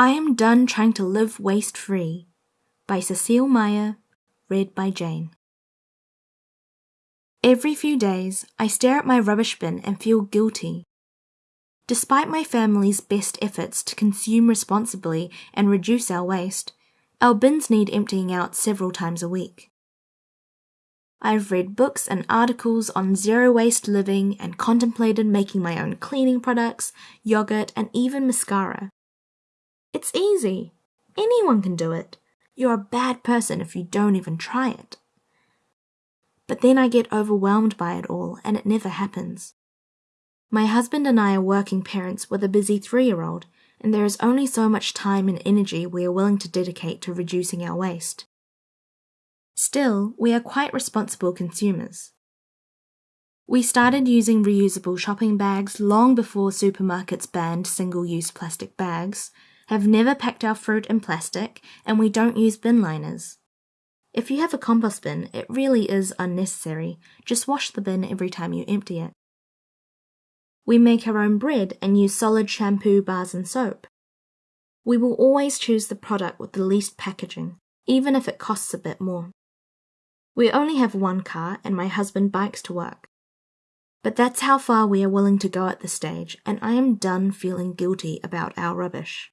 I Am Done Trying to Live Waste Free by Cecile Meyer, read by Jane. Every few days, I stare at my rubbish bin and feel guilty. Despite my family's best efforts to consume responsibly and reduce our waste, our bins need emptying out several times a week. I've read books and articles on zero waste living and contemplated making my own cleaning products, yogurt, and even mascara. It's easy. Anyone can do it. You're a bad person if you don't even try it. But then I get overwhelmed by it all and it never happens. My husband and I are working parents with a busy three year old, and there is only so much time and energy we are willing to dedicate to reducing our waste. Still, we are quite responsible consumers. We started using reusable shopping bags long before supermarkets banned single use plastic bags, have never packed our fruit in plastic, and we don't use bin liners. If you have a compost bin, it really is unnecessary. Just wash the bin every time you empty it. We make our own bread and use solid shampoo bars and soap. We will always choose the product with the least packaging, even if it costs a bit more. We only have one car and my husband bikes to work. But that's how far we are willing to go at this stage, and I am done feeling guilty about our rubbish.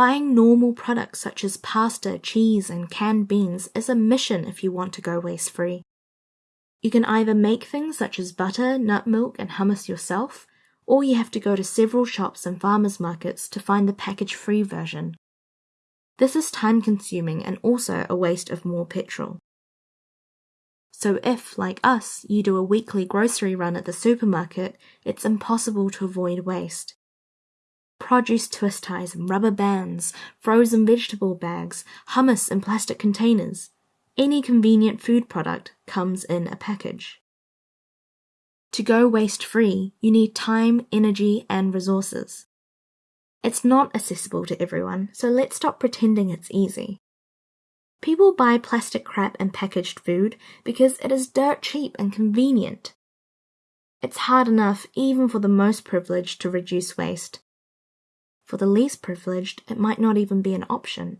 Buying normal products such as pasta, cheese, and canned beans is a mission if you want to go waste free. You can either make things such as butter, nut milk, and hummus yourself, or you have to go to several shops and farmers markets to find the package free version. This is time consuming and also a waste of more petrol. So, if, like us, you do a weekly grocery run at the supermarket, it's impossible to avoid waste produce twist ties and rubber bands, frozen vegetable bags, hummus in plastic containers. Any convenient food product comes in a package. To go waste free, you need time, energy, and resources. It's not accessible to everyone, so let's stop pretending it's easy. People buy plastic crap and packaged food because it is dirt cheap and convenient. It's hard enough, even for the most privileged, to reduce waste, for the least privileged, it might not even be an option.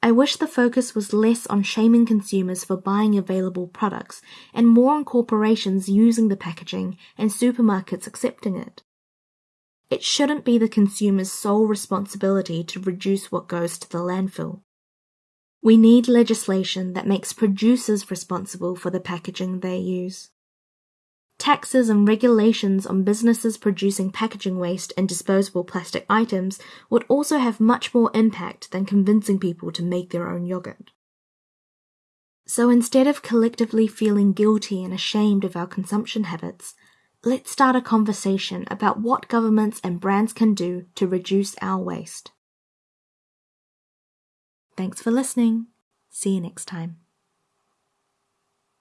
I wish the focus was less on shaming consumers for buying available products and more on corporations using the packaging and supermarkets accepting it. It shouldn't be the consumer's sole responsibility to reduce what goes to the landfill. We need legislation that makes producers responsible for the packaging they use. Taxes and regulations on businesses producing packaging waste and disposable plastic items would also have much more impact than convincing people to make their own yogurt. So instead of collectively feeling guilty and ashamed of our consumption habits, let's start a conversation about what governments and brands can do to reduce our waste. Thanks for listening. See you next time.